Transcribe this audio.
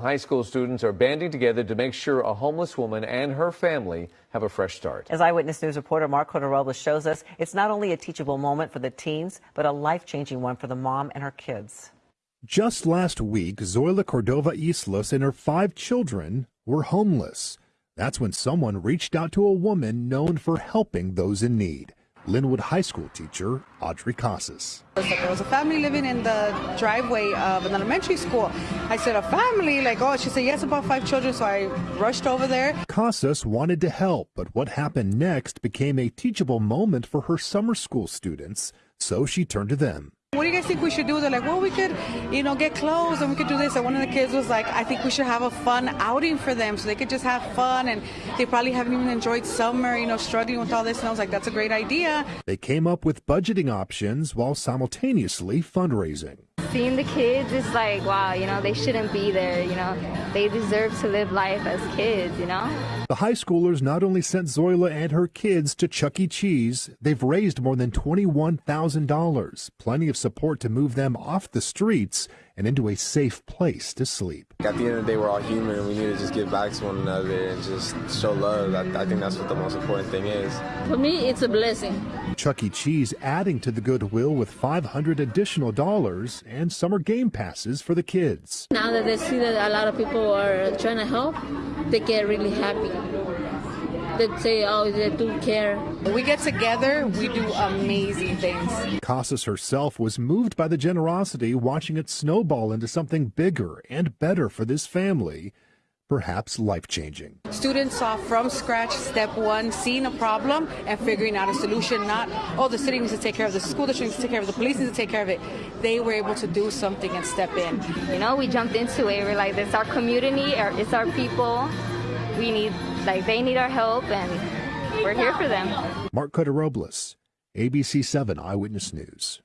High school students are banding together to make sure a homeless woman and her family have a fresh start. As Eyewitness News reporter Marc Cota shows us, it's not only a teachable moment for the teens, but a life-changing one for the mom and her kids. Just last week, Zoila Cordova Islas and her five children were homeless. That's when someone reached out to a woman known for helping those in need. Lynwood High School teacher Audrey Casas. There was a family living in the driveway of an elementary school. I said, a family? Like, oh, she said, yes, about five children. So I rushed over there. Casas wanted to help, but what happened next became a teachable moment for her summer school students, so she turned to them. What do guys think we should do? They're like, well, we could, you know, get clothes and we could do this. And one of the kids was like, I think we should have a fun outing for them so they could just have fun. And they probably haven't even enjoyed summer, you know, struggling with all this. And I was like, that's a great idea. They came up with budgeting options while simultaneously fundraising seeing the kids is like, wow, you know, they shouldn't be there, you know. They deserve to live life as kids, you know. The high schoolers not only sent Zoila and her kids to Chuck E. Cheese, they've raised more than $21,000, plenty of support to move them off the streets and into a safe place to sleep. At the end of the day, we're all human and we need to just give back to one another and just show love. I, I think that's what the most important thing is. For me, it's a blessing. Chuck E. Cheese adding to the goodwill with 500 additional dollars and summer game passes for the kids. Now that they see that a lot of people are trying to help, they get really happy that say, oh, they do care. We get together, we do amazing things. Casas herself was moved by the generosity, watching it snowball into something bigger and better for this family perhaps life changing. Students saw from scratch, step one, seeing a problem and figuring out a solution, not, oh, the city needs to take care of the school district needs to take care of it, the police needs to take care of it. They were able to do something and step in. You know, we jumped into it. We're like, it's our community, it's our people. We need like they need our help and we're here for them. Marc Cota-Robles, ABC 7 Eyewitness News.